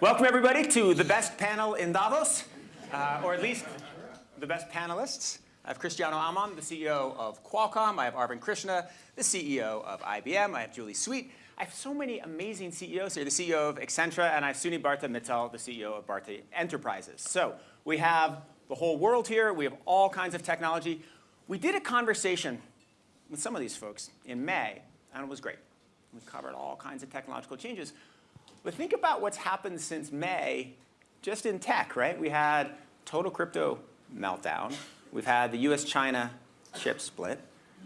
Welcome, everybody, to the best panel in Davos, uh, or at least the best panelists. I have Cristiano Amon, the CEO of Qualcomm. I have Arvind Krishna, the CEO of IBM. I have Julie Sweet. I have so many amazing CEOs here, the CEO of Accenture, and I have Sunil Bharti Mittal, the CEO of Bharti Enterprises. So we have the whole world here. We have all kinds of technology. We did a conversation with some of these folks in May, and it was great. We covered all kinds of technological changes. But think about what's happened since May just in tech, right? We had total crypto meltdown. We've had the US-China chip split.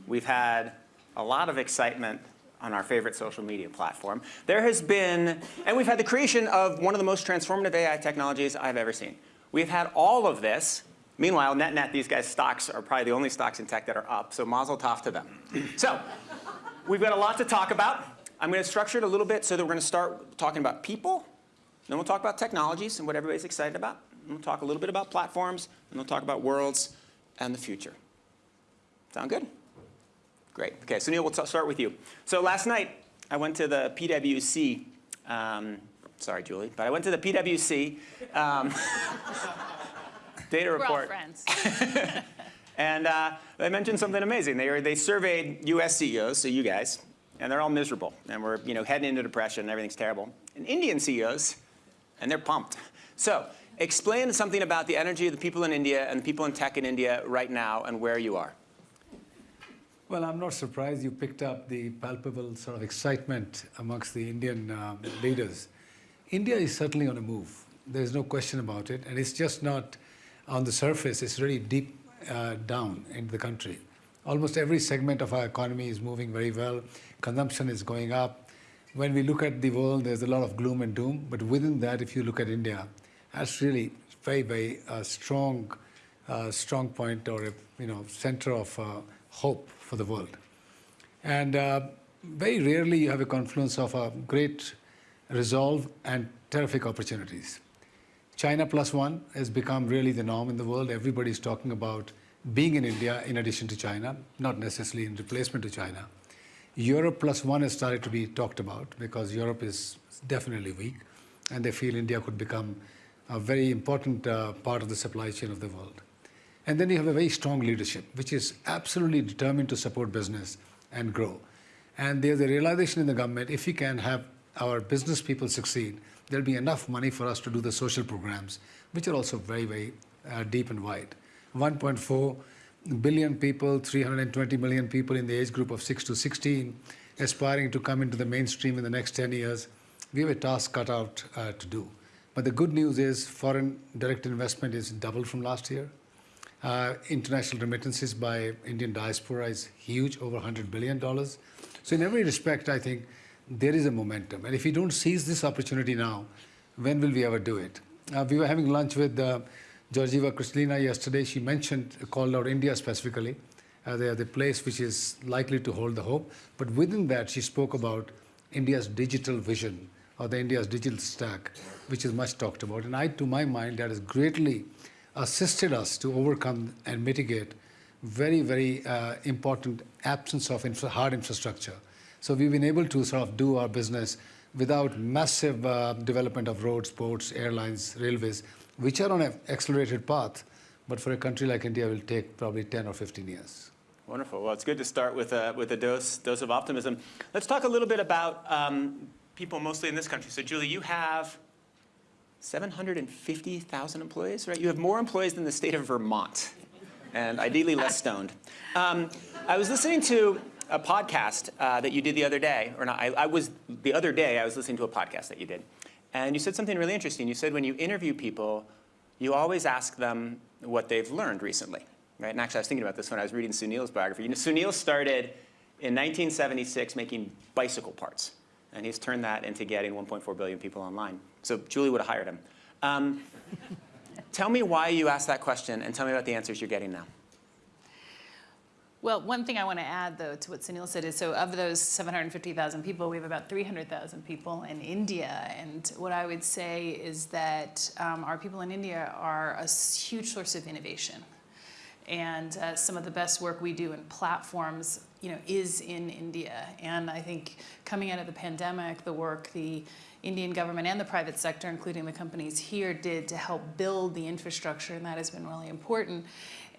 We've had a lot of excitement on our favorite social media platform. There has been, and we've had the creation of one of the most transformative AI technologies I've ever seen. We've had all of this. Meanwhile, net net, these guys' stocks are probably the only stocks in tech that are up, so mazel tov to them. so we've got a lot to talk about. I'm going to structure it a little bit so that we're going to start talking about people, then we'll talk about technologies and what everybody's excited about. And we'll talk a little bit about platforms, and we'll talk about worlds and the future. Sound good? Great. OK, so Neil, we'll start with you. So last night, I went to the PwC. Um, sorry, Julie, but I went to the PwC um, data We're report. All friends. and uh, they mentioned something amazing. They, they surveyed US CEOs, so you guys, and they're all miserable. And we're you know, heading into depression, and everything's terrible. And Indian CEOs, and they're pumped. So explain something about the energy of the people in India and the people in tech in India right now and where you are. Well, I'm not surprised you picked up the palpable sort of excitement amongst the Indian um, leaders. India is certainly on a move. There's no question about it. And it's just not on the surface. It's really deep uh, down in the country. Almost every segment of our economy is moving very well. Consumption is going up. When we look at the world, there's a lot of gloom and doom. But within that, if you look at India, that's really very, very uh, strong, uh, strong point or a you know center of uh, hope for the world. And uh, very rarely you have a confluence of a great resolve and terrific opportunities. China plus one has become really the norm in the world. Everybody's talking about being in India in addition to China, not necessarily in replacement to China. Europe plus one has started to be talked about because Europe is definitely weak and they feel India could become a very important uh, part of the supply chain of the world. And then you have a very strong leadership, which is absolutely determined to support business and grow. And there's a realization in the government, if we can have our business people succeed, there'll be enough money for us to do the social programs, which are also very, very uh, deep and wide. 1.4 billion people, 320 million people in the age group of 6 to 16, aspiring to come into the mainstream in the next 10 years. We have a task cut out uh, to do. But the good news is foreign direct investment is doubled from last year. Uh, international remittances by Indian diaspora is huge, over $100 billion. So in every respect, I think there is a momentum. And if we don't seize this opportunity now, when will we ever do it? Uh, we were having lunch with uh, Georgieva Kristalina yesterday. She mentioned, called out India specifically. Uh, they are the place which is likely to hold the hope. But within that, she spoke about India's digital vision or the India's digital stack, which is much talked about. And I, to my mind, that has greatly assisted us to overcome and mitigate very, very uh, important absence of infra hard infrastructure. So we've been able to sort of do our business without massive uh, development of roads, ports, airlines, railways, which are on an accelerated path, but for a country like India will take probably 10 or 15 years. Wonderful. Well, it's good to start with a, with a dose, dose of optimism. Let's talk a little bit about um, people mostly in this country. So Julie, you have 750,000 employees, right? You have more employees than the state of Vermont, and ideally less stoned. Um, I was listening to a podcast uh, that you did the other day, or not, I, I, was, the other day I was listening to a podcast that you did. And you said something really interesting. You said when you interview people, you always ask them what they've learned recently, right? And actually I was thinking about this when I was reading Sunil's biography. You know, Sunil started in 1976 making bicycle parts. And he's turned that into getting 1.4 billion people online. So Julie would have hired him. Um, tell me why you asked that question, and tell me about the answers you're getting now. Well, one thing I want to add, though, to what Sunil said is, so of those 750,000 people, we have about 300,000 people in India. And what I would say is that um, our people in India are a huge source of innovation. And uh, some of the best work we do in platforms, you know, is in India. And I think coming out of the pandemic, the work the Indian government and the private sector, including the companies here, did to help build the infrastructure, and that has been really important.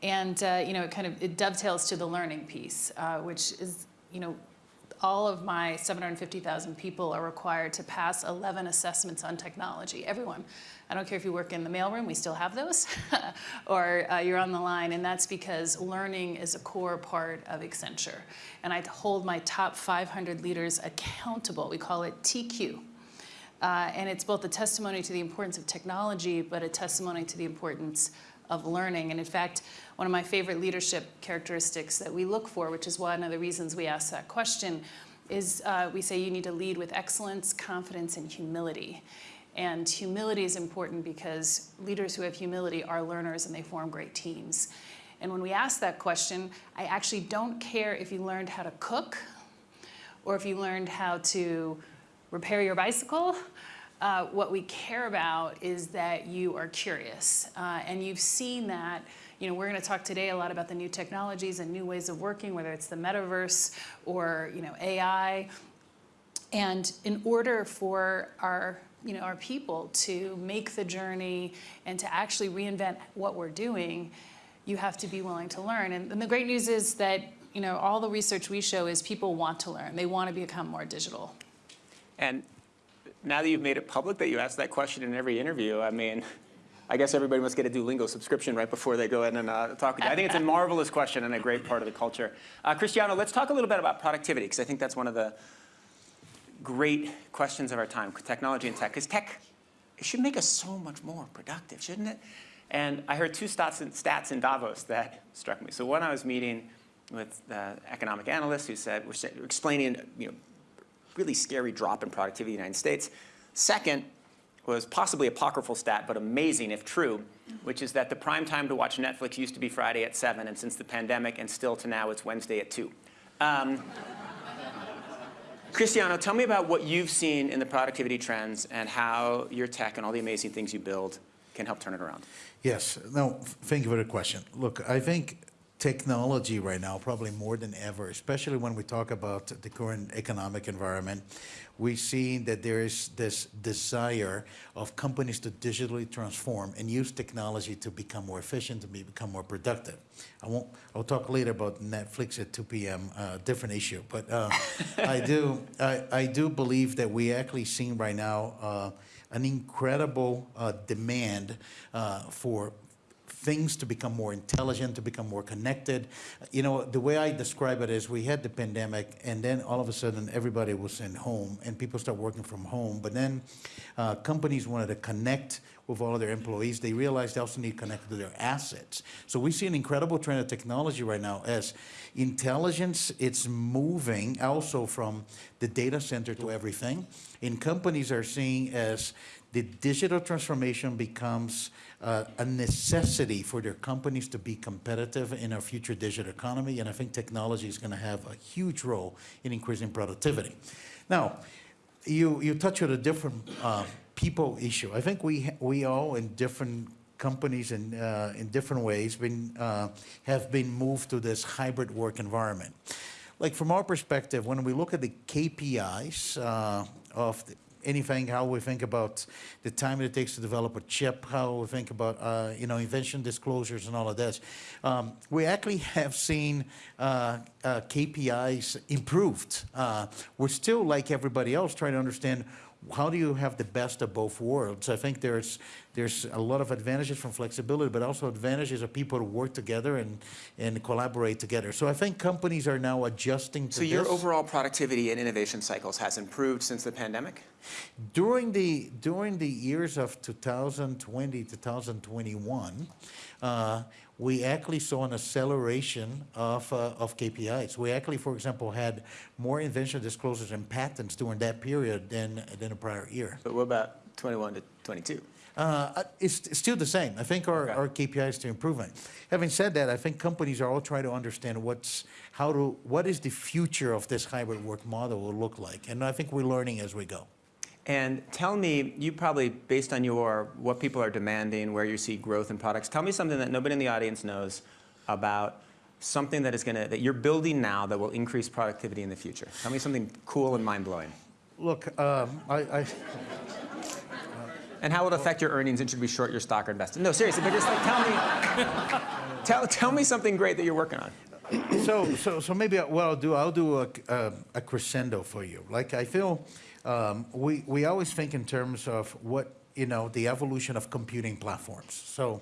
And uh, you know, it kind of it dovetails to the learning piece, uh, which is you know all of my 750,000 people are required to pass 11 assessments on technology, everyone. I don't care if you work in the mailroom, we still have those, or uh, you're on the line, and that's because learning is a core part of Accenture. And I hold my top 500 leaders accountable. We call it TQ. Uh, and it's both a testimony to the importance of technology, but a testimony to the importance of learning. And in fact, one of my favorite leadership characteristics that we look for, which is one of the reasons we ask that question, is uh, we say you need to lead with excellence, confidence, and humility. And humility is important because leaders who have humility are learners and they form great teams. And when we ask that question, I actually don't care if you learned how to cook or if you learned how to repair your bicycle uh, what we care about is that you are curious. Uh, and you've seen that, you know, we're going to talk today a lot about the new technologies and new ways of working, whether it's the metaverse or, you know, AI. And in order for our you know, our people to make the journey and to actually reinvent what we're doing, you have to be willing to learn. And, and the great news is that you know, all the research we show is people want to learn. They want to become more digital. And now that you've made it public that you ask that question in every interview, I mean, I guess everybody must get a Duolingo subscription right before they go in and uh, talk with you. I think it's a marvelous question and a great part of the culture. Uh, Cristiano, let's talk a little bit about productivity, because I think that's one of the great questions of our time, technology and tech. Because tech should make us so much more productive, shouldn't it? And I heard two stats in, stats in Davos that struck me. So one, I was meeting with the economic analyst who said, we're explaining, you know, really scary drop in productivity in the United States. Second was possibly apocryphal stat, but amazing if true, which is that the prime time to watch Netflix used to be Friday at 7, and since the pandemic and still to now, it's Wednesday at 2. Um, Cristiano, tell me about what you've seen in the productivity trends and how your tech and all the amazing things you build can help turn it around. Yes. No, thank you for the question. Look, I think technology right now, probably more than ever, especially when we talk about the current economic environment, we see that there is this desire of companies to digitally transform and use technology to become more efficient, to become more productive. I won't, I'll talk later about Netflix at 2 p.m., uh, different issue, but uh, I do, I, I, do believe that we actually seeing right now uh, an incredible uh, demand uh, for things to become more intelligent, to become more connected. You know, the way I describe it is we had the pandemic and then all of a sudden everybody was in home and people start working from home. But then uh, companies wanted to connect with all of their employees. They realized they also need to connect to their assets. So we see an incredible trend of technology right now as intelligence, it's moving also from the data center to everything. And companies are seeing as the digital transformation becomes uh, a necessity for their companies to be competitive in our future digital economy, and I think technology is going to have a huge role in increasing productivity. Now, you, you touch on a different uh, people issue. I think we, we all in different companies in, uh, in different ways been, uh, have been moved to this hybrid work environment. Like from our perspective, when we look at the KPIs uh, of the, anything, how we think about the time it takes to develop a chip, how we think about, uh, you know, invention disclosures and all of this. Um, we actually have seen uh, uh, KPIs improved. Uh, we're still, like everybody else, trying to understand how do you have the best of both worlds? I think there's there's a lot of advantages from flexibility, but also advantages of people to work together and, and collaborate together. So I think companies are now adjusting to So your overall productivity and innovation cycles has improved since the pandemic? During the, during the years of 2020, 2021, uh, we actually saw an acceleration of, uh, of KPIs. We actually, for example, had more invention disclosures and patents during that period than, than the prior year. But what about 21 to 22? Uh, it's, still the same. I think our, okay. our KPI is still improving. Having said that, I think companies are all trying to understand what's, how to, what is the future of this hybrid work model will look like. And I think we're learning as we go. And tell me, you probably, based on your, what people are demanding, where you see growth in products, tell me something that nobody in the audience knows. about something that is going to that you're building now that will increase productivity in the future. Tell me something cool and mind-blowing. Look, um, I, I, And how will it affect your earnings and should we short your stock or invest? No, seriously, but just like tell me tell, tell me something great that you're working on. so, so, so maybe what I'll do, I'll do a, a, a crescendo for you. Like I feel, um, we we always think in terms of what you know the evolution of computing platforms. So,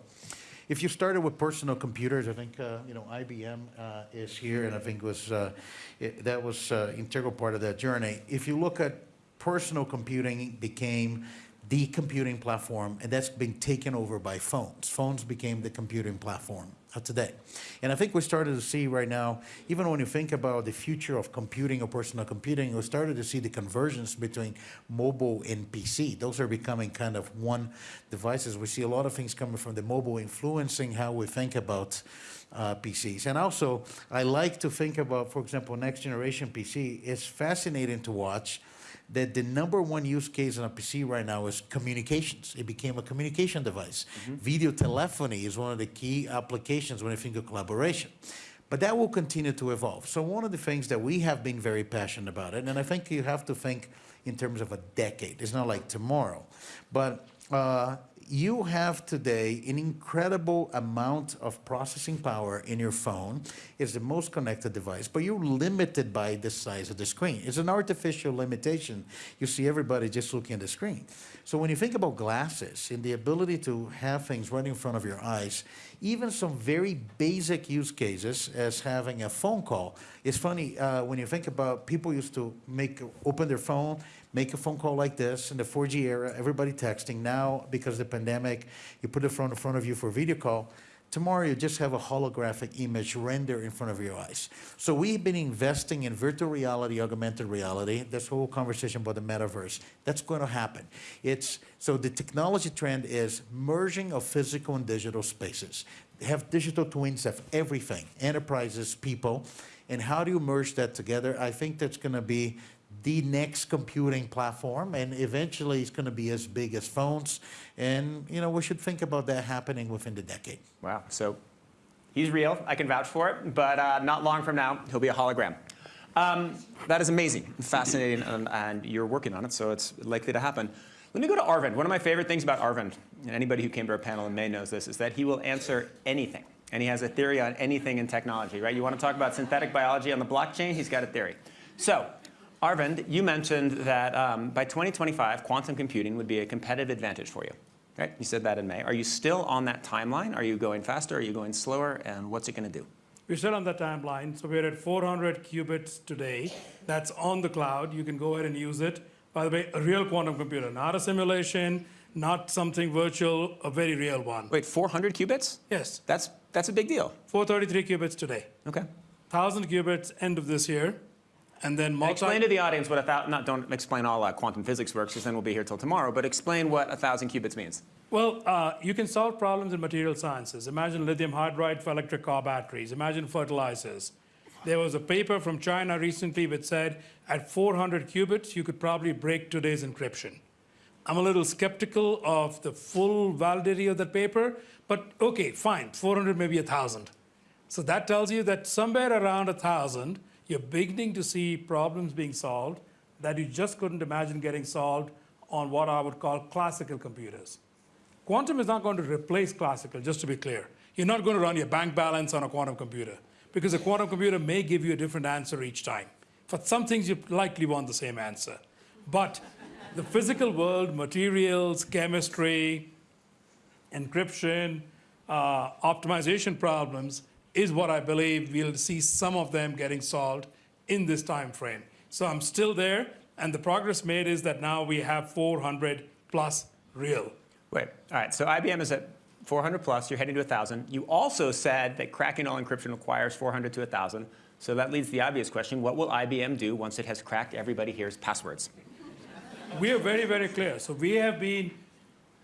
if you started with personal computers, I think uh, you know IBM uh, is here, and I think was uh, it, that was uh, integral part of that journey. If you look at personal computing, became the computing platform, and that's been taken over by phones. Phones became the computing platform of today. And I think we started to see right now, even when you think about the future of computing or personal computing, we started to see the convergence between mobile and PC. Those are becoming kind of one devices. We see a lot of things coming from the mobile influencing how we think about uh, PCs. And also, I like to think about, for example, next generation PC. It's fascinating to watch that the number one use case on a PC right now is communications. It became a communication device. Video telephony is one of the key applications when you think of collaboration. But that will continue to evolve. So one of the things that we have been very passionate about it, and I think you have to think in terms of a decade. It's not like tomorrow. But uh, you have today an incredible amount of processing power in your phone. It's the most connected device, but you're limited by the size of the screen. It's an artificial limitation. You see everybody just looking at the screen. So when you think about glasses and the ability to have things right in front of your eyes, even some very basic use cases as having a phone call. It's funny uh, when you think about people used to make open their phone, make a phone call like this in the 4G era, everybody texting. Now, because of the pandemic, you put phone in front of you for a video call. Tomorrow, you just have a holographic image render in front of your eyes. So we've been investing in virtual reality, augmented reality, this whole conversation about the metaverse. That's going to happen. It's, so the technology trend is merging of physical and digital spaces. Have digital twins of everything, enterprises, people. And how do you merge that together? I think that's going to be the next computing platform, and eventually it's going to be as big as phones. And you know, we should think about that happening within the decade. Wow. So he's real. I can vouch for it. But uh, not long from now, he'll be a hologram. Um, that is amazing, fascinating, and, and, you're working on it, so it's likely to happen. Let me go to Arvind. One of my favorite things about Arvind, and anybody who came to our panel in May knows this, is that he will answer anything. And he has a theory on anything in technology, right? You want to talk about synthetic biology on the blockchain? He's got a theory. So, Arvind, you mentioned that um, by 2025, quantum computing would be a competitive advantage for you. Right? You said that in May. Are you still on that timeline? Are you going faster? Are you going slower? And what's it going to do? We're still on the timeline. So we're at 400 qubits today. That's on the cloud. You can go ahead and use it. By the way, a real quantum computer, not a simulation, not something virtual, a very real one. Wait, 400 qubits? Yes, That's, that's a big deal. 433 qubits today. Okay. 1,000 qubits end of this year. And then multi- Explain to the audience what a thousand, not don't explain all uh, quantum physics works, because then we'll be here till tomorrow, but explain what a thousand qubits means. Well, uh, you can solve problems in material sciences. Imagine lithium hydride for electric car batteries. Imagine fertilizers. There was a paper from China recently which said at 400 qubits, you could probably break today's encryption. I'm a little skeptical of the full validity of that paper, but okay, fine, 400, maybe 1,000. So that tells you that somewhere around 1,000, you're beginning to see problems being solved that you just couldn't imagine getting solved on what I would call classical computers. Quantum is not going to replace classical, just to be clear. You're not going to run your bank balance on a quantum computer because a quantum computer may give you a different answer each time. For some things, you likely want the same answer. But the physical world, materials, chemistry, encryption, uh, optimization problems is what I believe we'll see some of them getting solved in this time frame. So I'm still there, and the progress made is that now we have 400 plus real. Wait, all right, so IBM is at 400 plus, you're heading to 1,000. You also said that cracking all encryption requires 400 to 1,000. So that leads to the obvious question, what will IBM do once it has cracked everybody here's passwords? We are very, very clear. So we have been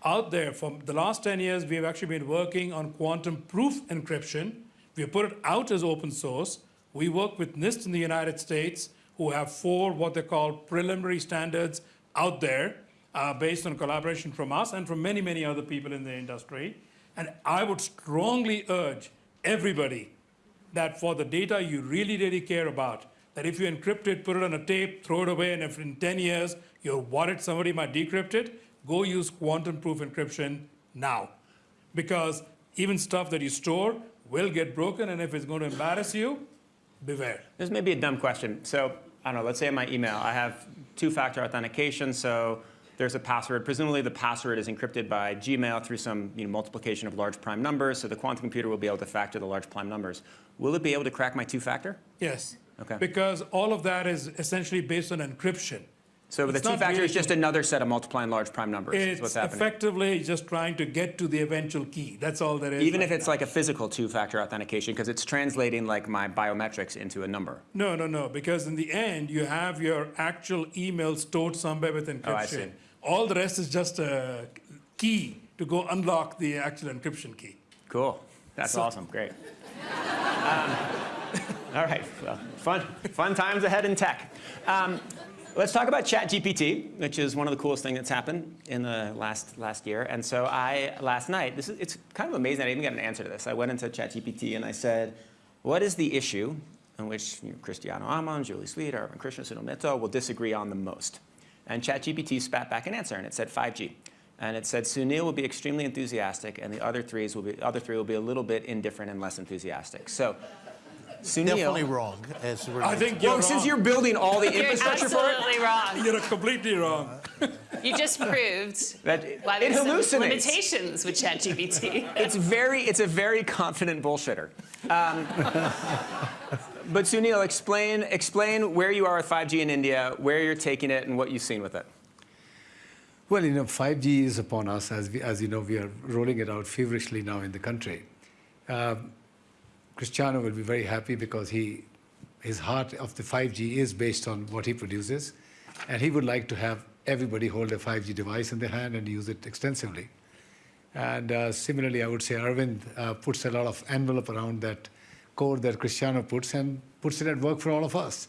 out there for the last 10 years, we have actually been working on quantum proof encryption. We put it out as open source. We work with NIST in the United States, who have four what they call preliminary standards out there uh, based on collaboration from us and from many, many other people in the industry. And I would strongly urge everybody that for the data you really, really care about, that if you encrypt it, put it on a tape, throw it away, and if in 10 years you're worried somebody might decrypt it, go use quantum proof encryption now. Because even stuff that you store will get broken, and if it's going to embarrass you, beware. This may be a dumb question. So, I don't know, let's say in my email, I have two-factor authentication, so there's a password. Presumably the password is encrypted by Gmail through some you know, multiplication of large prime numbers, so the quantum computer will be able to factor the large prime numbers. Will it be able to crack my two-factor? Yes. Okay. Because all of that is essentially based on encryption. So the It's not two-factor really is just another set of multiplying large prime numbers, is It's what's happening. effectively just trying to get to the eventual key. That's all there is. Even right if it's now. like a physical two-factor authentication, because it's translating like my biometrics into a number. No, no, no, because in the end, you have your actual email stored somewhere with encryption. Oh, I see. All the rest is just a key to go unlock the actual encryption key. Cool. That's So- awesome. Great. Um, all right. Well, fun, fun times ahead in tech. Um, let's talk about ChatGPT, which is one of the coolest things that's happened in the last last year. And so I last night, this is it's kind of amazing. I didn't get an answer to this. I went into ChatGPT and I said, "What is the issue in which you know, Cristiano Amon, Julie Sweet, Arvind Krishna, Sunil Mehta will disagree on the most?" And ChatGPT spat back an answer, and it said 5G. And it said Sunil will be extremely enthusiastic, and the other threes will be other three will be a little bit indifferent and less enthusiastic. So, Sunil. Definitely wrong. As we're I think you're Well, since you're building all the infrastructure for it, absolutely wrong. You're completely wrong. You just proved that why it there's some hallucinates. limitations with ChatGPT. It's very, it's a very confident bullshitter. Um, but Sunil, explain, explain where you are with 5G in India, where you're taking it, and what you've seen with it. Well, you know, 5G is upon us. As, we, as you know, we are rolling it out feverishly now in the country. Um, Cristiano will be very happy because he, his heart of the 5G is based on what he produces. And he would like to have everybody hold a 5G device in their hand and use it extensively. And uh, similarly, I would say Arvind uh, puts a lot of envelope around that code that Cristiano puts and puts it at work for all of us.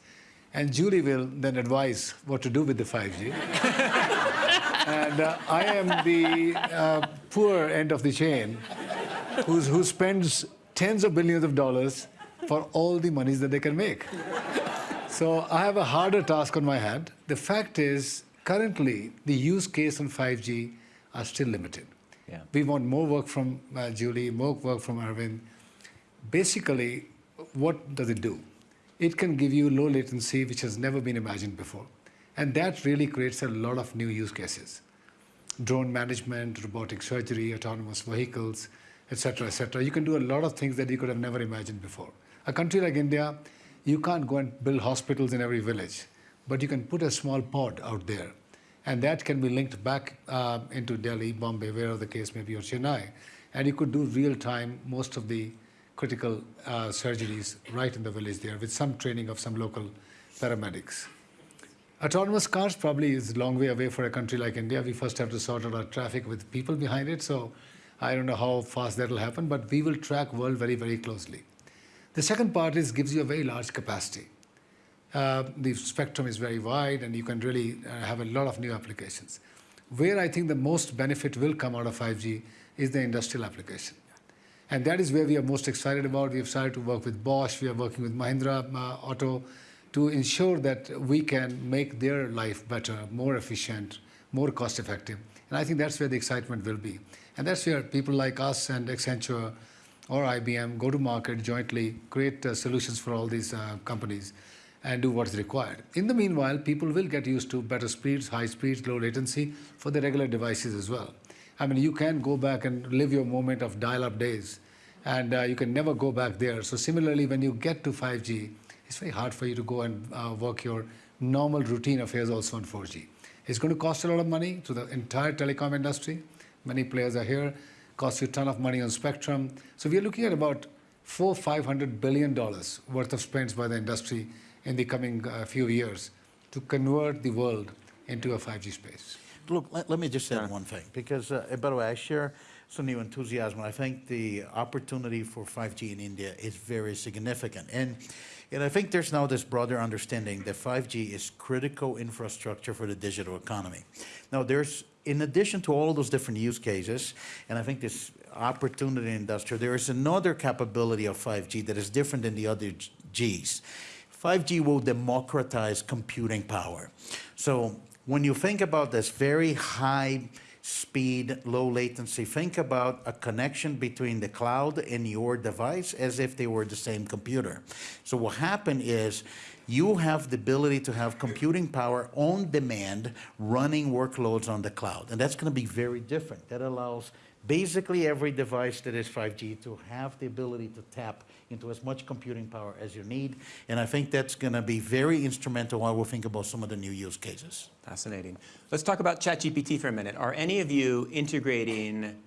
And Julie will then advise what to do with the 5G. and uh, I am the uh, poor end of the chain who's, who spends tens of billions of dollars for all the monies that they can make. So I have a harder task on my hand. The fact is, currently, the use case on 5G are still limited. Yeah. We want more work from uh, Julie, more work from Arvind. Basically, what does it do? It can give you low latency, which has never been imagined before. And that really creates a lot of new use cases. Drone management, robotic surgery, autonomous vehicles, etc., etc. You can do a lot of things that you could have never imagined before. A country like India, you can't go and build hospitals in every village, but you can put a small pod out there, and that can be linked back uh, into Delhi, Bombay, wherever the case may be, or Chennai, and you could do real time most of the critical uh, surgeries right in the village there with some training of some local paramedics. Autonomous cars probably is a long way away for a country like India. We first have to sort out our traffic with people behind it. So I don't know how fast that will happen, but we will track world very, very closely. The second part is gives you a very large capacity. Uh, the spectrum is very wide, and you can really uh, have a lot of new applications. Where I think the most benefit will come out of 5G is the industrial application. And that is where we are most excited about. We have started to work with Bosch, we are working with Mahindra uh, Auto to ensure that we can make their life better, more efficient, more cost effective. And I think that's where the excitement will be. And that's where people like us and Accenture or IBM go to market jointly, create uh, solutions for all these uh, companies and do what's required. In the meanwhile, people will get used to better speeds, high speeds, low latency for the regular devices as well. I mean, you can go back and live your moment of dial-up days, and uh, you can never go back there. So similarly, when you get to 5G, it's very hard for you to go and uh, work your normal routine affairs also on 4G. It's going to cost a lot of money to the entire telecom industry. Many players are here. Costs you a ton of money on spectrum. So we are looking at about four, five hundred billion dollars worth of spends by the industry in the coming uh, few years to convert the world into a 5G space. Look, let, let me just add one thing, because, uh, by the way, I share Sunil's enthusiasm. I think the opportunity for 5G in India is very significant. And, And I think there's now this broader understanding that 5G is critical infrastructure for the digital economy. Now, there's, in addition to all those different use cases, and I think this opportunity in industrial, there is another capability of 5G that is different than the other Gs. 5G will democratize computing power. So when you think about this very high speed, low latency, think about a connection between the cloud and your device as if they were the same computer. So what happened is you have the ability to have computing power on demand running workloads on the cloud. And that's going to be very different. That allows basically every device that is 5G to have the ability to tap into as much computing power as you need. And I think that's going to be very instrumental while we think about some of the new use cases. Fascinating. Let's talk about ChatGPT for a minute. Are any of you integrating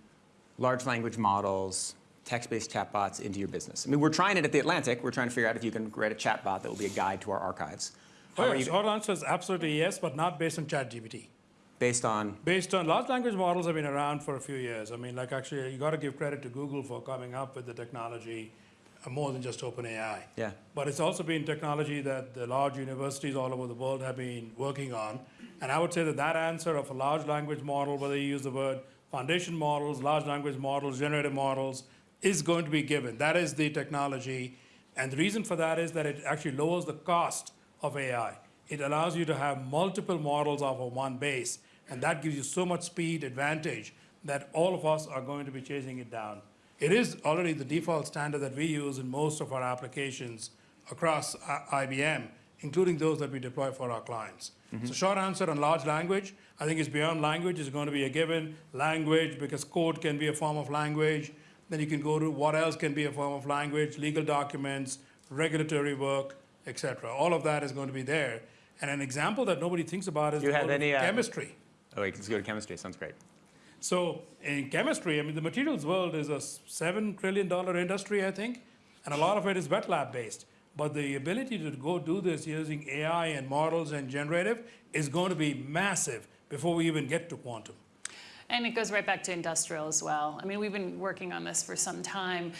large language models, text-based chatbots into your business? I mean, we're trying it at The Atlantic. We're trying to figure out if you can create a chatbot that will be a guide to our archives. Oh, you Short answer is absolutely yes, but not based on ChatGPT. based on? Based on large language models have been around for a few years. I mean, like actually, you got to give credit to Google for coming up with the technology uh, more than just OpenAI. Yeah. But it's also been technology that the large universities all over the world have been working on. And I would say that that answer of a large language model, whether you use the word foundation models, large language models, generative models, is going to be given. That is the technology. And the reason for that is that it actually lowers the cost of AI. It allows you to have multiple models off of one base. And that gives you so much speed advantage that all of us are going to be chasing it down. It is already the default standard that we use in most of our applications across uh, IBM, including those that we deploy for our clients. Mm-hmm. So short answer on large language, I think it's beyond language, it's going to be a given language because code can be a form of language. Then you can go to what else can be a form of language, legal documents, regulatory work, etc. All of that is going to be there. And an example that nobody thinks about is you have any, uh, chemistry. Oh, wait, let's go to chemistry. Sounds great. So in chemistry, I mean, the materials world is a seven trillion dollar industry, I think, and a lot of it is wet lab based. But the ability to go do this using AI and models and generative is going to be massive before we even get to quantum. And it goes right back to industrial as well. I mean, we've been working on this for some time.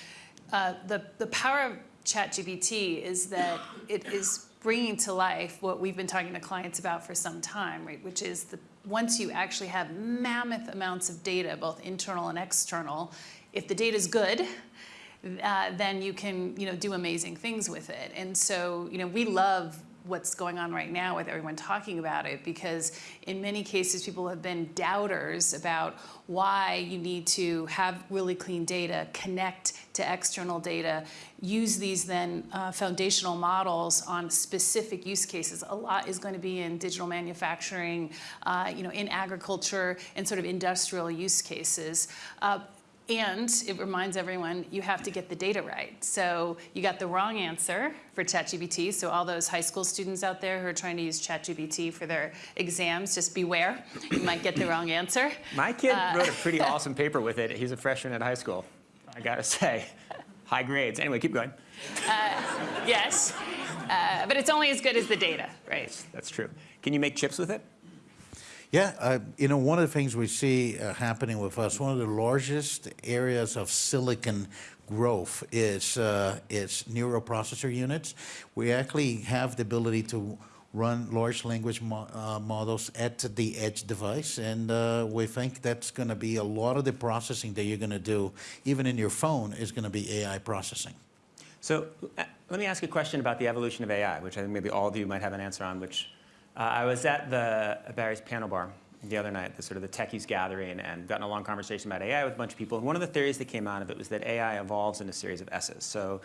Uh, the, the power of ChatGPT is that it is bringing to life what we've been talking to clients about for some time, right? Which is the once you actually have mammoth amounts of data, both internal and external, if the data is good, uh, then you can you know do amazing things with it. And so you know we love what's going on right now with everyone talking about it because in many cases people have been doubters about why you need to have really clean data, connect to external data, use these then uh, foundational models on specific use cases. A lot is going to be in digital manufacturing, uh, you know, in agriculture and sort of industrial use cases. Uh, and it reminds everyone you have to get the data right. So you got the wrong answer for ChatGPT. So all those high school students out there who are trying to use ChatGPT for their exams, just beware. You might get the wrong answer. My kid wrote a pretty awesome paper with it. He's a freshman at high school. I gotta say, high grades. Anyway, keep going. Yes, uh, but it's only as good as the data, right? That's true. Can you make chips with it? Yeah, uh, you know, one of the things we see uh, happening with us, one of the largest areas of silicon growth is uh, is neuroprocessor units. We actually have the ability to run large language mo uh, models at the edge device, and uh, we think that's going to be a lot of the processing that you're going to do, even in your phone, is going to be AI processing. So uh, let me ask a question about the evolution of AI, which I think maybe all of you might have an answer on, which uh, I was at the Barry's piano bar the other night, the sort of the techies gathering, and got in a long conversation about AI with a bunch of people. And one of the theories that came out of it was that AI evolves in a series of S's. So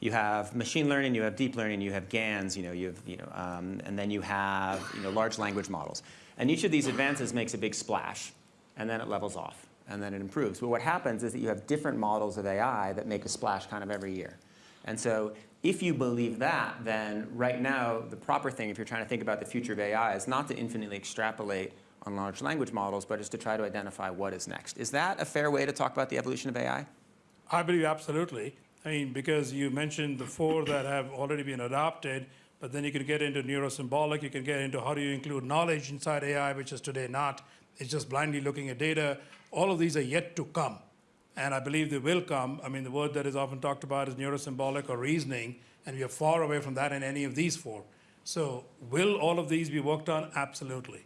you have machine learning, you have deep learning, you have GANs, you know, you have, you know, um, and then you have, you know, large language models. And each of these advances makes a big splash, and then it levels off, and then it improves. But what happens is that you have different models of AI that make a splash kind of every year. And so if you believe that, then right now, the proper thing, if you're trying to think about the future of AI, is not to infinitely extrapolate on large language models, but is to try to identify what is next. Is that a fair way to talk about the evolution of AI? I believe absolutely. I mean, because you mentioned the four that have already been adopted, but then you can get into neurosymbolic, you can get into how do you include knowledge inside AI, which is today not. It's just blindly looking at data. All of these are yet to come. And I believe they will come. I mean, the word that is often talked about is neurosymbolic or reasoning, and we are far away from that in any of these four. So, will all of these be worked on? Absolutely.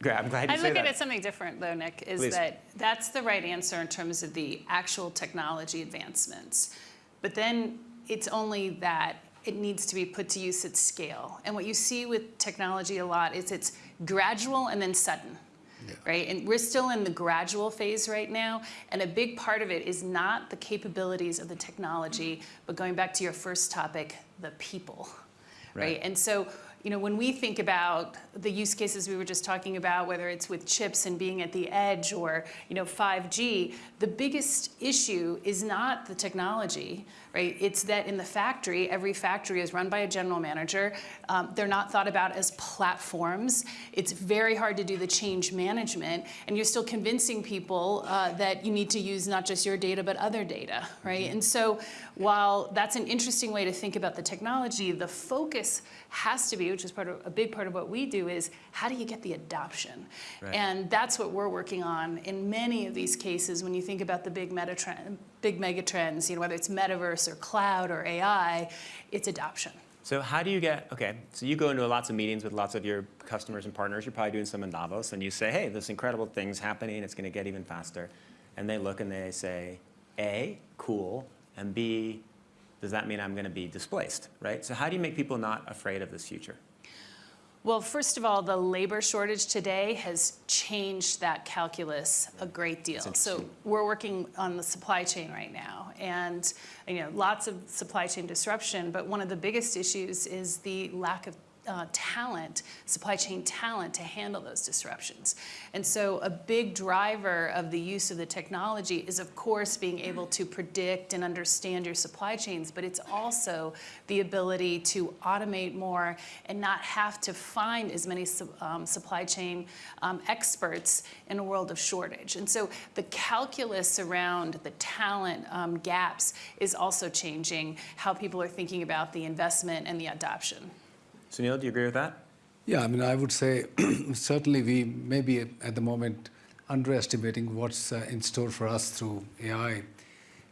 Great, I'm glad you I say look that. at it something different, though, Nick, is Please. that that's the right answer in terms of the actual technology advancements. But then it's only that it needs to be put to use at scale. And what you see with technology a lot is it's gradual and then sudden. Right? And we're still in the gradual phase right now. And a big part of it is not the capabilities of the technology, but going back to your first topic, the people right? Right. And so, you know, when we think about the use cases we were just talking about, whether it's with chips and being at the edge or, you know, 5G, the biggest issue is not the technology, right? It's that in the factory, every factory is run by a general manager. Um, they're not thought about as platforms. It's very hard to do the change management, and you're still convincing people uh, that you need to use not just your data, but other data, right? And so while that's an interesting way to think about the technology, the focus has to be, which is part of a big part of what we do, is how do you get the adoption? Right. And that's what we're working on in many of these cases. When you think about the big meta trend, big mega trends, you know, whether it's metaverse or cloud or AI, it's adoption. So how do you get, okay, so you go into lots of meetings with lots of your customers and partners. You're probably doing some in Davos, and you say, hey, this incredible thing's happening. It's going to get even faster. And they look and they say, A, cool, and B, does that mean I'm going to be displaced, right? So how do you make people not afraid of this future? Well, first of all, the labor shortage today has changed that calculus a great deal. So we're working on the supply chain right now, and you know, lots of supply chain disruption. But one of the biggest issues is the lack of uh, talent, supply chain talent to handle those disruptions. And so a big driver of the use of the technology is, of course, being able to predict and understand your supply chains, but it's also the ability to automate more and not have to find as many um, supply chain um, experts in a world of shortage. And so the calculus around the talent um, gaps is also changing how people are thinking about the investment and the adoption. Sunil, do you agree with that? Yeah, I mean, I would say certainly we may be at the moment underestimating what's uh, in store for us through AI.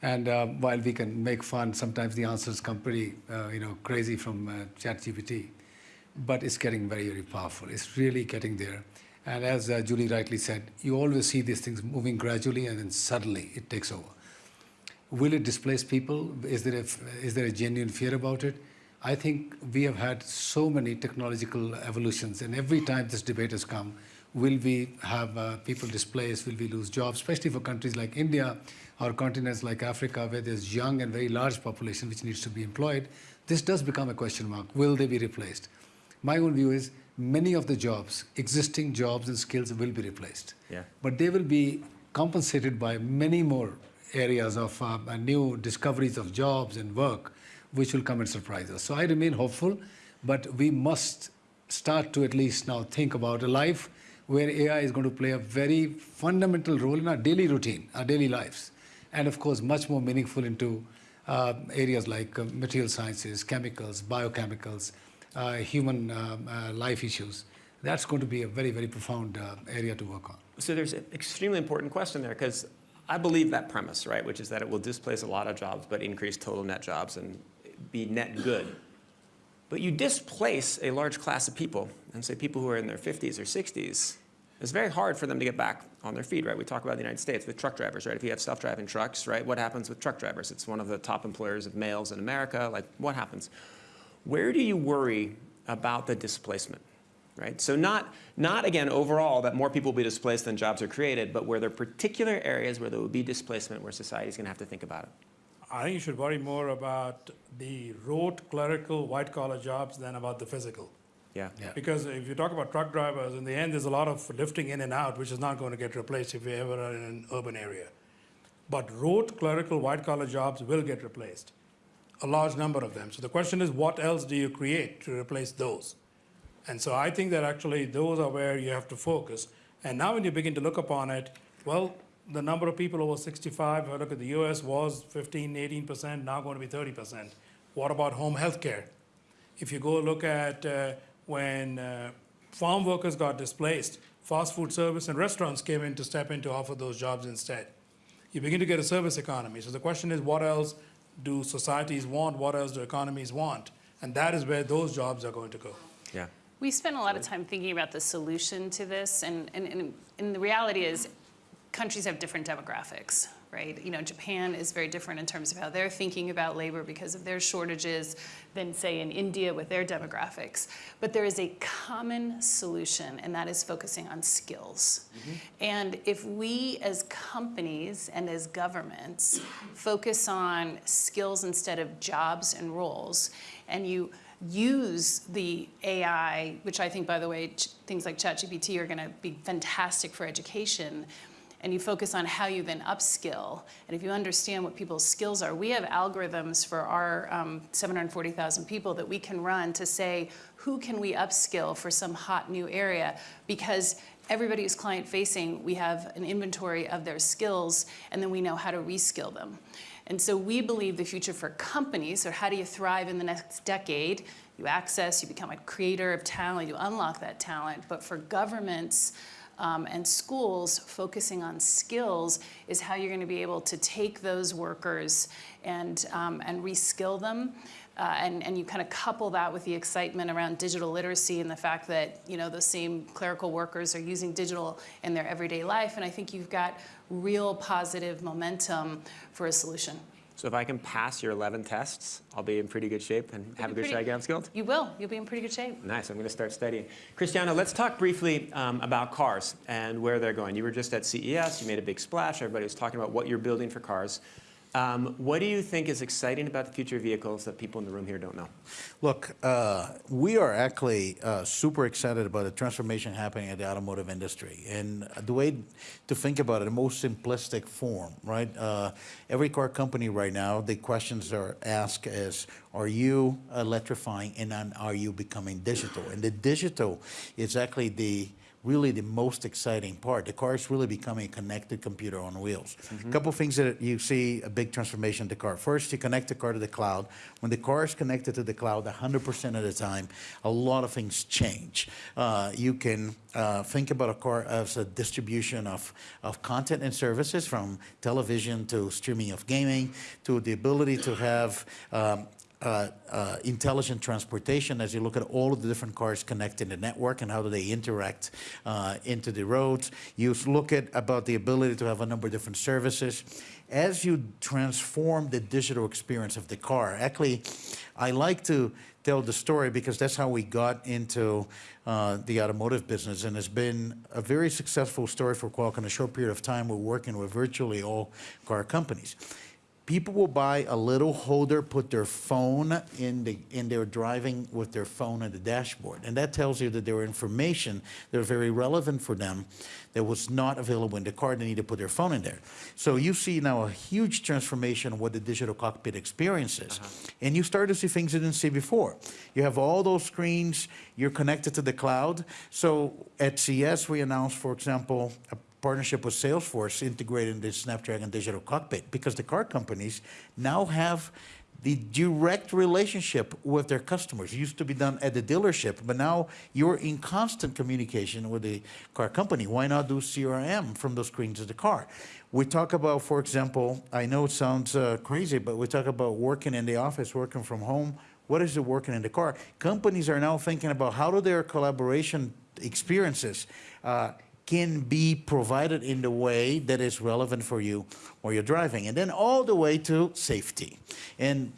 And uh, while we can make fun, sometimes the answers come pretty, uh, you know, crazy from uh, ChatGPT. But it's getting very, very powerful. It's really getting there. And as uh, Julie rightly said, you always see these things moving gradually, and then suddenly it takes over. Will it displace people? Is there a, is there a genuine fear about it? I think we have had so many technological evolutions, and every time this debate has come, will we have uh, people displaced? Will we lose jobs? Especially for countries like India or continents like Africa, where there's young and very large population which needs to be employed. This does become a question mark. Will they be replaced? My own view is many of the jobs, existing jobs and skills, will be replaced. Yeah. But they will be compensated by many more areas of uh, new discoveries of jobs and work, which will come and surprise us. So I remain hopeful, but we must start to at least now think about a life where AI is going to play a very fundamental role in our daily routine, our daily lives, and of course, much more meaningful into uh, areas like uh, material sciences, chemicals, biochemicals, uh, human um, uh, life issues. That's going to be a very, very profound uh, area to work on. So there's an extremely important question there because I believe that premise, right, which is that it will displace a lot of jobs but increase total net jobs and be net good. But you displace a large class of people, and say people who are in their 50s or 60s, it's very hard for them to get back on their feet, right? We talk about the United States with truck drivers, right? If you have self-driving trucks, right, what happens with truck drivers? It's one of the top employers of males in America. Like, what happens? Where do you worry about the displacement? Right? So not, not again overall that more people will be displaced than jobs are created, but where there are particular areas where there will be displacement where society is going to have to think about it. I think you should worry more about the rote clerical white collar jobs than about the physical. Yeah. Yeah. Because if you talk about truck drivers, in the end, there's a lot of lifting in and out, which is not going to get replaced if you ever are in an urban area. But rote clerical white collar jobs will get replaced, a large number of them. So the question is, what else do you create to replace those? And so I think that actually those are where you have to focus. And now when you begin to look upon it, well, the number of people over 65, if I look at the US, was 15, 18%, now going to be 30%. What about home health care? If you go look at uh, when uh, farm workers got displaced, fast food service and restaurants came in to step in to offer those jobs instead. you begin to get a service economy. So the question is, what else do societies want? What else do economies want? And that is where those jobs are going to go. Yeah. We spent a lot of time thinking about the solution to this, and, and, and, and the reality is countries have different demographics, right? You know, Japan is very different in terms of how they're thinking about labor because of their shortages than, say, in India with their demographics. But there is a common solution, and that is focusing on skills. Mm-hmm. And if we as companies and as governments focus on skills instead of jobs and roles, and you use the AI, which I think, by the way, ch- things like ChatGPT are going to be fantastic for education, and you focus on how you then upskill, and if you understand what people's skills are, we have algorithms for our um, 740,000 people that we can run to say, who can we upskill for some hot new area? Because everybody who's client facing, we have an inventory of their skills, and then we know how to reskill them. And so we believe the future for companies, or how do you thrive in the next decade? You access, you become a creator of talent, you unlock that talent. But for governments um, and schools, focusing on skills is how you're going to be able to take those workers and, um, and reskill them. Uh, and, and you kind of couple that with the excitement around digital literacy and the fact that you know those same clerical workers are using digital in their everyday life. And I think you've got real positive momentum for a solution. So if I can pass your 11 tests, I'll be in pretty good shape and have a good pretty- shot skilled? You will. You'll be in pretty good shape. Nice, I'm going to start studying. Cristiano, let's talk briefly um, about cars and where they're going. You were just at CES, you made a big splash, everybody was talking about what you're building for cars. Um, what do you think is exciting about the future of vehicles that people in the room here don't know? Look, uh, we are actually uh, super excited about the transformation happening at the automotive industry. And the way to think about it, the most simplistic form, right? Uh, every car company right now, the questions are asked is, are you electrifying and are you becoming digital? And the digital is actually the really the most exciting part. The car is really becoming a connected computer on wheels. A couple things that you see a big transformation in the car. First, you connect the car to the cloud. When the car is connected to the cloud 100% of the time, a lot of things change. Uh, you can uh, think about a car as a distribution of, of content and services from television to streaming of gaming to the ability to have um, uh, uh, intelligent transportation as you look at all of the different cars connecting the network and how do they interact uh, into the roads. You look at about the ability to have a number of different services. As you transform the digital experience of the car, actually, I like to tell the story because that's how we got into uh, the automotive business, and it's been a very successful story for Qualcomm in a short period of time. We're working with virtually all car companies people will buy a little holder, put their phone in the in their driving with their phone on the dashboard, and that tells you that there are information that are very relevant for them that was not available in the car. They need to put their phone in there. So you see now a huge transformation of what the digital cockpit experience is, uh-huh. and you start to see things you didn't see before. You have all those screens. You're connected to the cloud. So at CES, we announced, for example, a partnership with Salesforce integrating the Snapdragon Digital Cockpit because the car companies now have the direct relationship with their customers. It used to be done at the dealership, but now you're in constant communication with the car company. Why not do CRM from those screens of the car? We talk about, for example, I know it sounds uh, crazy, but we talk about working in the office, working from home. What is it working in the car? Companies are now thinking about how do their collaboration experiences uh, can be provided in the way that is relevant for you while you're driving. And then all the way to safety. And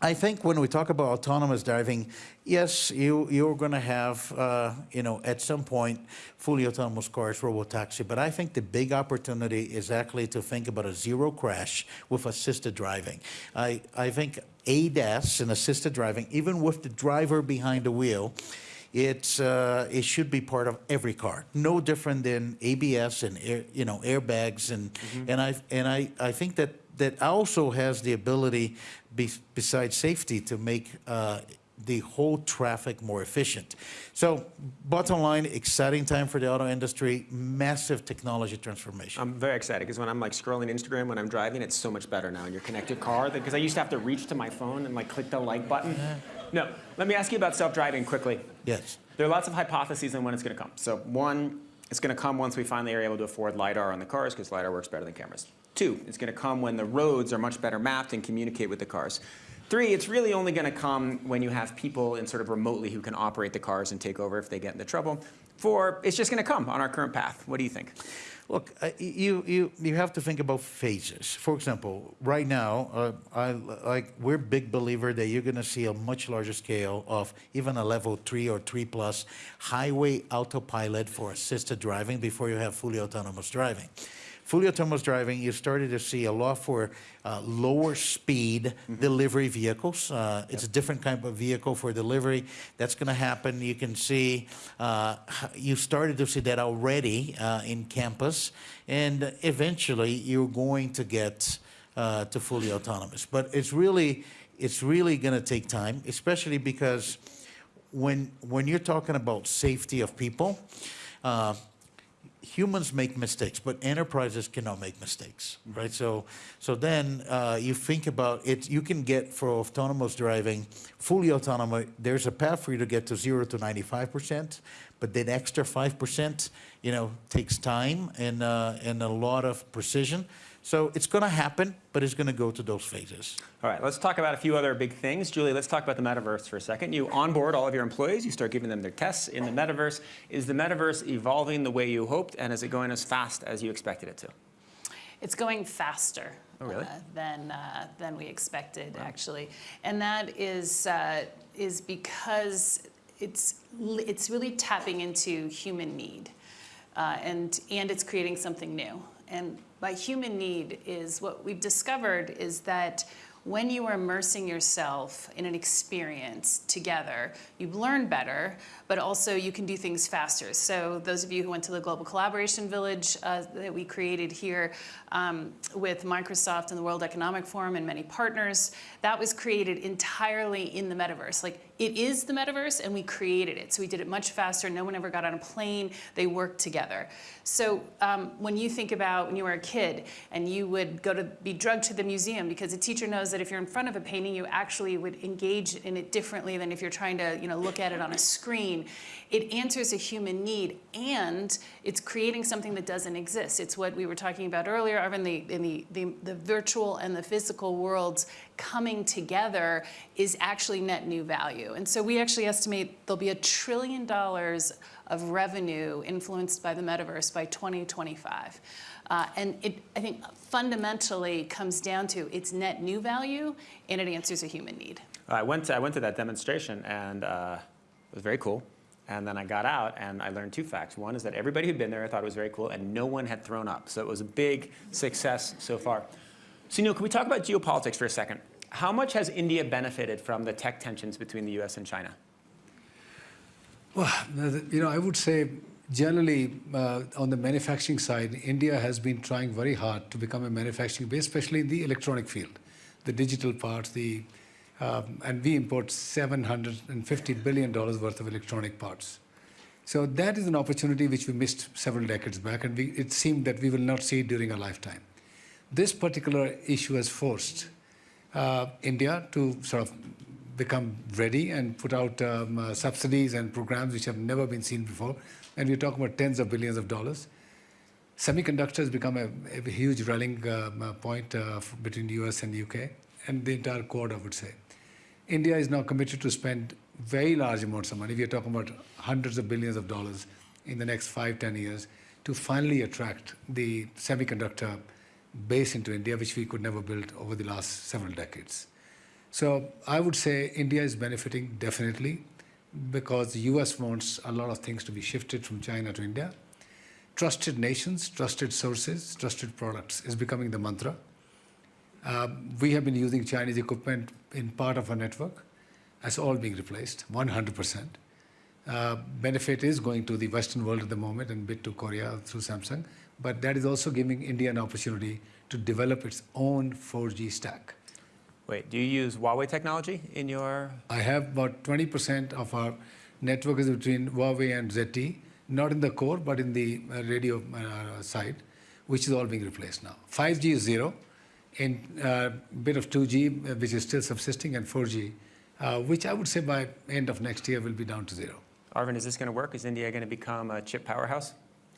I think when we talk about autonomous driving, yes, you, you're going to have, uh, you know, at some point, fully autonomous cars, robotaxi. But I think the big opportunity is actually to think about a zero crash with assisted driving. I, I think ADAS and assisted driving, even with the driver behind the wheel, it's uh, it should be part of every car. No different than ABS and air, you know airbags and and I and I, I think that that also has the ability, be, besides safety, to make uh, the whole traffic more efficient. So, bottom line, exciting time for the auto industry, massive technology transformation. I'm very excited because when I'm like scrolling Instagram when I'm driving, it's so much better now in your connected car because I used to have to reach to my phone and like click the like button. No, let me ask you about self-driving quickly. yes. There are lots of hypotheses on when it's going to come. So one, it's going to come once we finally are able to afford LiDAR on the cars because LiDAR works better than cameras. Two, it's going to come when the roads are much better mapped and communicate with the cars. Three, it's really only going to come when you have people in sort of remotely who can operate the cars and take over if they get into trouble. Four, it's just going to come on our current path. What do you think? Look, uh, you, you, you have to think about phases. For example, right now, uh, I, like, we're big believer that you're going to see a much larger scale of even a level three or three plus highway autopilot for assisted driving before you have fully autonomous driving. Fully autonomous driving, you started to see a lot for uh, lower speed delivery vehicles. Uh, It's a different kind of vehicle for delivery. That's going to happen. You can see, uh, you started to see that already uh, in campus. And eventually, you're going to get uh, to fully autonomous. But it's really, it's really going to take time, especially because when, when you're talking about safety of people, uh, humans make mistakes, but enterprises cannot make mistakes, right? So, so then uh, you think about it. You can get for autonomous driving, fully autonomous. There's a path for you to get to zero to ninety-five percent, but that extra five percent, you know, takes time and uh, and a lot of precision. So it's going to happen, but it's going to go to those phases. All right, let's talk about a few other big things. Julie, let's talk about the metaverse for a second. You onboard all of your employees, you start giving them their tests in the metaverse. Is the metaverse evolving the way you hoped, and is it going as fast as you expected it to? It's going faster Oh, really? uh, than uh, than we expected, actually, and that is uh, is because it's it's really tapping into human need, uh, and and it's creating something new. And by human need is what we've discovered is that when you are immersing yourself in an experience together, you learn better, but also you can do things faster. So those of you who went to the Global Collaboration Village uh, that we created here um, with Microsoft and the World Economic Forum and many partners, that was created entirely in the metaverse. Like it is the metaverse and we created it. So we did it much faster. No one ever got on a plane. They worked together. So um, when you think about when you were a kid and you would go to be drugged to the museum because a teacher knows that if you're in front of a painting, you actually would engage in it differently than if you're trying to you know, look at it on a screen. It answers a human need and it's creating something that doesn't exist. It's what we were talking about earlier, Arvind, the, in the, the, the virtual and the physical worlds coming together is actually net new value. And so we actually estimate there'll be a trillion dollars of revenue influenced by the metaverse by 2025. Uh, and it, I think, fundamentally comes down to its net new value and it answers a human need. I went to, I went to that demonstration, and uh, it was very cool. And then I got out, and I learned two facts. One is that everybody who'd been there thought it was very cool, and no one had thrown up. So it was a big success so far. Sunil, can we talk about geopolitics for a second? How much has India benefited from the tech tensions between the U.S. and China? Well, you know, I would say generally uh, on the manufacturing side, India has been trying very hard to become a manufacturing base, especially in the electronic field, the digital parts, the um, and we import 750 billion dollars worth of electronic parts. So that is an opportunity which we missed several decades back, and we, it seemed that we will not see it during our lifetime. This particular issue has forced uh, India to sort of become ready and put out um, uh, subsidies and programs which have never been seen before. And we're talking about tens of billions of dollars. Semiconductors become a, a huge rallying uh, point uh, between the US and the UK and the entire Quad, I would say. India is now committed to spend very large amounts of money. We are talking about hundreds of billions of dollars in the next five, ten years to finally attract the semiconductor base into India, which we could never build over the last several decades. So I would say India is benefiting definitely because the US wants a lot of things to be shifted from China to India. Trusted nations, trusted sources, trusted products is becoming the mantra. Um, we have been using Chinese equipment in part of our network. That's all being replaced, 100%. Uh, benefit is going to the Western world at the moment and bit to Korea through Samsung, but that is also giving India an opportunity to develop its own 4G stack. Wait, do you use Huawei technology in your? I have about 20% of our network is between Huawei and ZTE, not in the core, but in the uh, radio uh, side, which is all being replaced now. 5G is zero, and a bit of 2G, uh, which is still subsisting, and 4G, uh, which I would say by end of next year will be down to zero. Arvind, is this going to work? Is India going to become a chip powerhouse?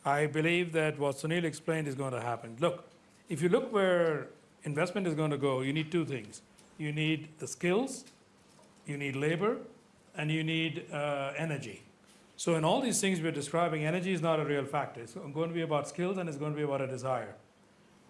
I believe that what Sunil explained is going to happen. Look, if you look where investment is going to go, you need two things. You need the skills, you need labor, and you need uh, energy. So in all these things we're describing, energy is not a real factor. It's going to be about skills and it's going to be about a desire.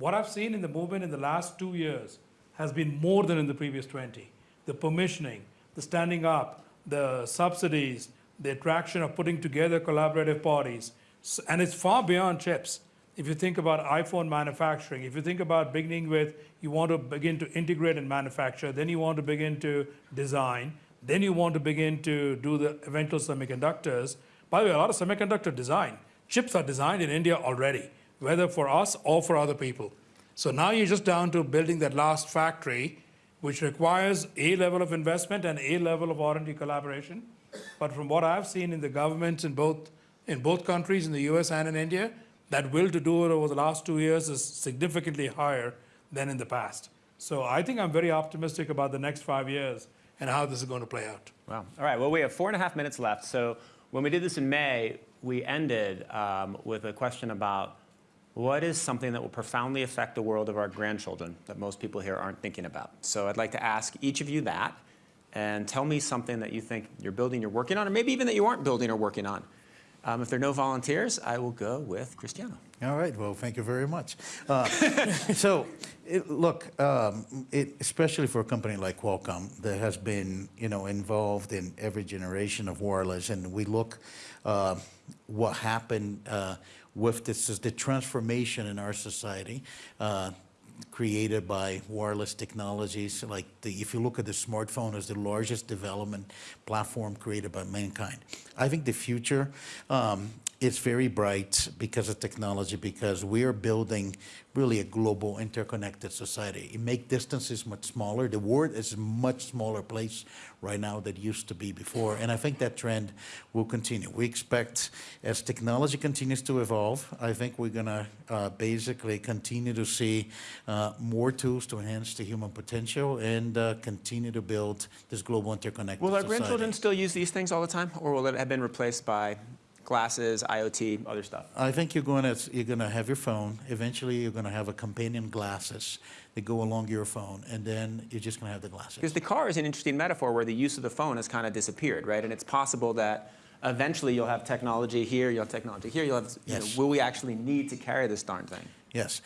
What I've seen in the movement in the last two years has been more than in the previous 20. The permissioning, the standing up, the subsidies, the attraction of putting together collaborative bodies, S- and it's far beyond chips. If you think about iPhone manufacturing, if you think about beginning with you want to begin to integrate and manufacture, then you want to begin to design, then you want to begin to do the eventual semiconductors. By the way, a lot of semiconductor design, chips are designed in India already, whether for us or for other people. So now you're just down to building that last factory, which requires a level of investment and a level of R&D collaboration. But from what I've seen in the governments in both, in both countries, in the US and in India, that will to do it over the last two years is significantly higher than in the past. So I think I'm very optimistic about the next five years and how this is going to play out. Wow. All right. Well, we have four and a half minutes left. So when we did this in May, we ended um, with a question about what is something that will profoundly affect the world of our grandchildren that most people here aren't thinking about. So I'd like to ask each of you that and tell me something that you think you're building, you're working on, or maybe even that you aren't building or working on. Um, if there are no volunteers, I will go with Cristiano. All right. Well, thank you very much. Uh, so, it, look, um, it, especially for a company like Qualcomm that has been, you know, involved in every generation of wireless, and we look uh, what happened uh, with this is the transformation in our society. Uh, created by wireless technologies. Like the, if you look at the smartphone as the largest development platform created by mankind, I think the future um, is very bright because of technology. Because we are building really a global, interconnected society. It make distances much smaller. The world is a much smaller place right now than it used to be before, and I think that trend will continue. We expect as technology continues to evolve, I think we're gonna uh, basically continue to see uh, more tools to enhance the human potential and uh, continue to build this global interconnected Will our society. grandchildren still use these things all the time, or will it have been replaced by glasses, IoT, other stuff? I think you're going to you're going to have your phone. Eventually, you're going to have a companion glasses that go along your phone, and then you're just going to have the glasses. Because the car is an interesting metaphor where the use of the phone has kind of disappeared, right? And it's possible that eventually you'll have technology here, you'll have technology here, you'll have, you know, Yes. will we actually need to carry this darn thing? Yes.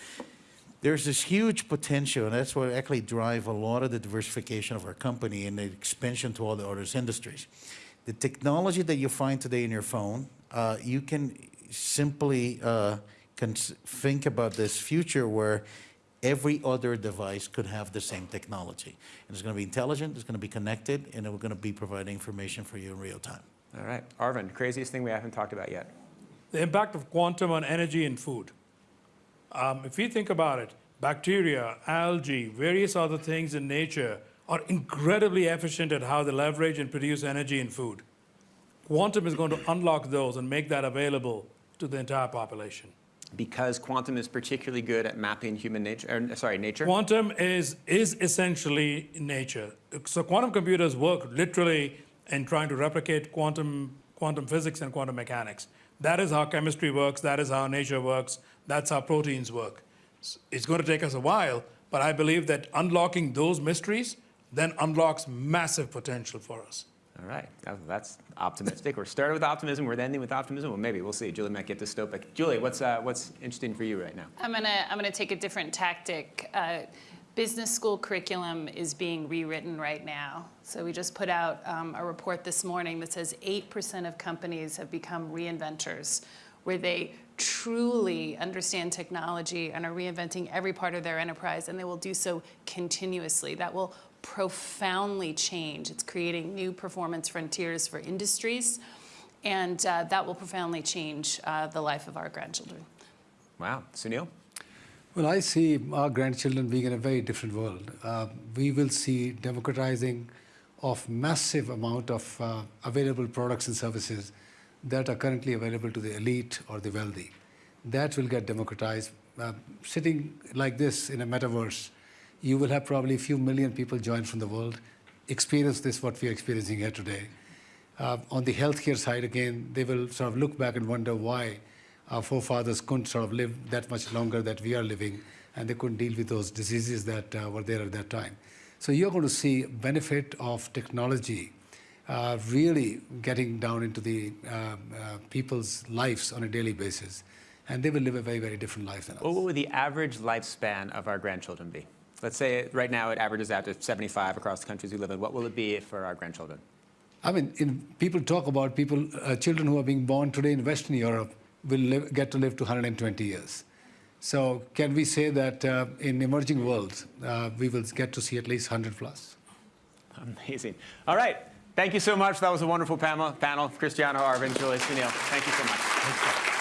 There's this huge potential, and that's what actually drive a lot of the diversification of our company and the expansion to all the other industries. The technology that you find today in your phone, uh, you can simply uh, cons- think about this future where every other device could have the same technology. And it's going to be intelligent, it's going to be connected, and we're going to be providing information for you in real time. All right, Arvind, craziest thing we haven't talked about yet. The impact of quantum on energy and food. Um, if we think about it, bacteria, algae, various other things in nature are incredibly efficient at how they leverage and produce energy in food. Quantum is going to unlock those and make that available to the entire population. Because quantum is particularly good at mapping human nature, or, sorry, nature? Quantum is, is essentially nature. So quantum computers work literally in trying to replicate quantum, quantum physics and quantum mechanics. That is how chemistry works, that is how nature works, that's how proteins work. It's going to take us a while, but I believe that unlocking those mysteries then unlocks massive potential for us. All right, that's optimistic. We're starting with optimism, we're ending with optimism. Well, maybe, we'll see. Julie might get dystopic. Julie, what's, uh, what's interesting for you right now? I'm gonna I'm gonna take a different tactic. Uh, business school curriculum is being rewritten right now. So we just put out um, a report this morning that says 8% of companies have become reinventors, where they truly understand technology and are reinventing every part of their enterprise, and they will do so continuously. That will profoundly change. It's creating new performance frontiers for industries, and uh, that will profoundly change uh, the life of our grandchildren. Wow, Sunil? Well, I see our grandchildren being in a very different world. Uh, we will see democratizing of massive amount of uh, available products and services that are currently available to the elite or the wealthy. That will get democratized. Uh, sitting like this in a metaverse, you will have probably a few million people join from the world, experience this, what we are experiencing here today. Uh, on the healthcare side, again, they will sort of look back and wonder why our forefathers couldn't sort of live that much longer that we are living, and they couldn't deal with those diseases that uh, were there at that time. So you're going to see benefit of technology uh, really getting down into the uh, uh, people's lives on a daily basis, and they will live a very, very different life than us. What would the average lifespan of our grandchildren be? Let's say right now it averages out to 75 across the countries we live in. What will it be for our grandchildren? I mean, in, people talk about people, uh, children who are being born today in Western Europe will live, get to live to 120 years. So can we say that uh, in emerging worlds, uh, we will get to see at least 100 plus? Amazing. All right. Thank you so much. That was a wonderful panel. panel. Cristiano, Arvind, Julie, Sunil. Thank you so much.